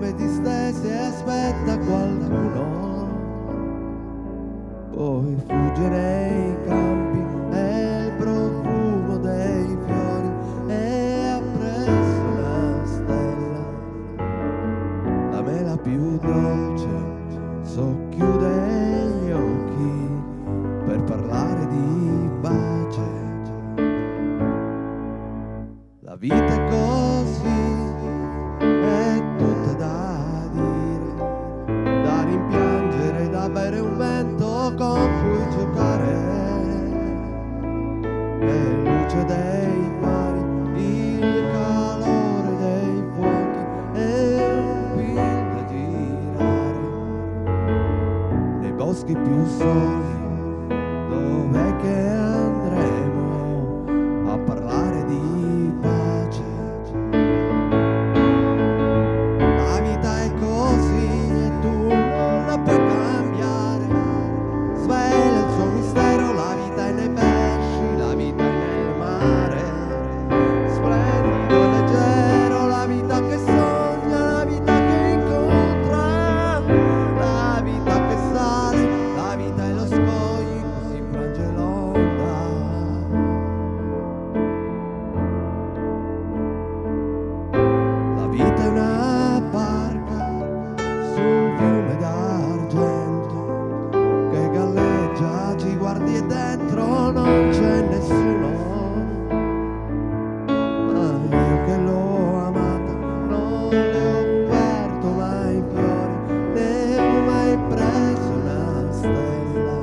gambe distese e aspetta qualcuno. Poi fugge nei campi e il profumo dei fiori e appresso la stella. La mela più dolce socchiude gli occhi per parlare di pace. La vita luce dei mari il calore dei fuochi e un film da girare. Nei boschi più soli guardi e dentro non c'è nessuno. Ma io che l'ho amata non le ho offerto mai fiori ne ho mai preso una stella.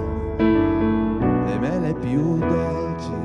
E me le più dolci